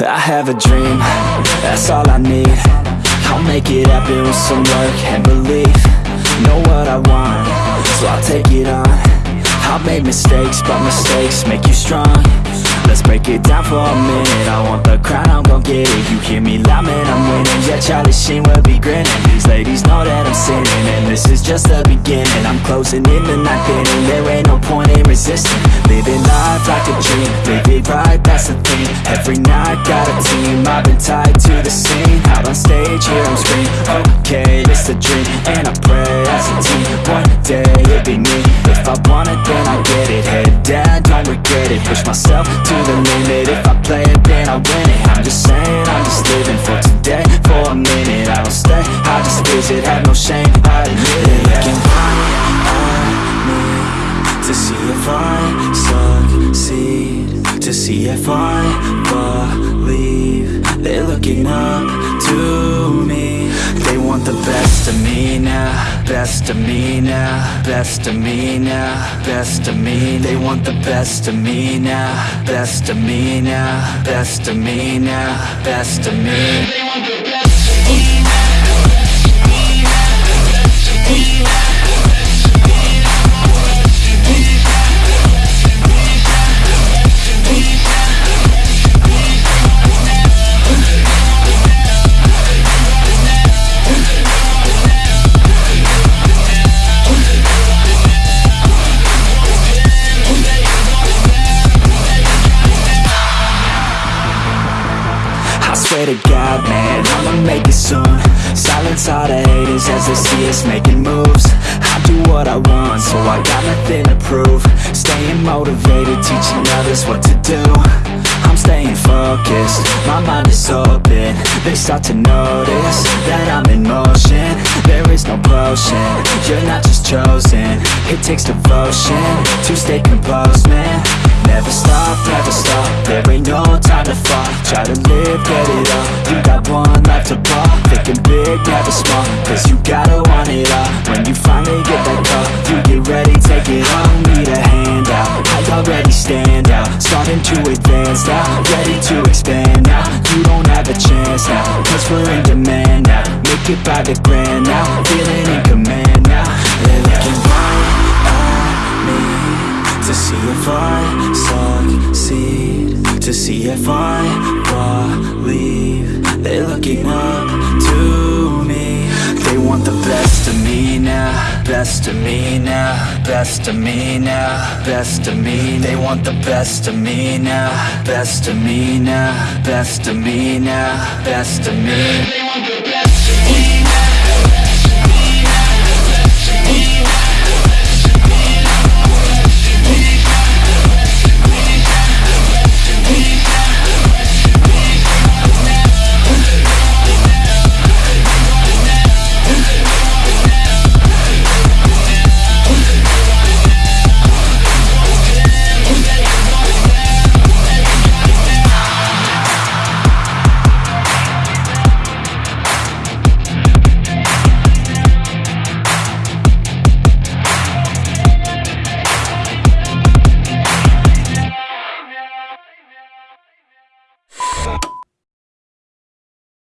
I have a dream, that's all I need. I'll make it happen with some work and belief. Know what I want, so I'll take it on. I've made mistakes, but mistakes make you strong. Let's break it down for a minute. I want the crown, I'm gon' get it. You hear me loud, man, I'm winning Yeah, Charlie Sheen will be grinning. These ladies know that I'm sinning And this is just the beginning. I'm closing in the night inning There ain't no point in resisting. Living life like a dream Live it right, that's the thing. Every night, got a team I've been tied to the scene. Out on stage, here I'm screaming Okay, it's a dream And I pray as a team One day, it'll be me. If I want it, then I get it. Head down, don't regret it. Push myself I just visit, have no shame, I it. Looking right me To see if I succeed To see if I believe. They're looking up to me. They want the best of me now Best of me now Best of me now Best of me. They want the best of me now Best of me now Best of me now Best of me swear to God, man, I'ma make it soon. Silence all the haters as they see us making moves. I do what I want, so I got nothing to prove. Staying motivated, teaching others what to do. I'm staying focused, my mind is open. They start to notice that I'm in motion. There is no potion, you're not just chosen. It takes devotion to stay composed, man Never stop, never stop, there ain't no time to fall Try to live, get it up, you got one life to ball Thinking big, never small, cause you gotta want it all. When you finally get that call, you get ready, take it on Need a hand out, I already stand out. Starting to advance now, ready to expand now. You don't have a chance now, cause we're in demand now. Make it by the grand now, feeling in command to see if I succeed To see if I believe. They're looking up to me. They want the best of me now Best of me now Best of me now Best of me. They want the best of me now Best of me now Best of me now Best of me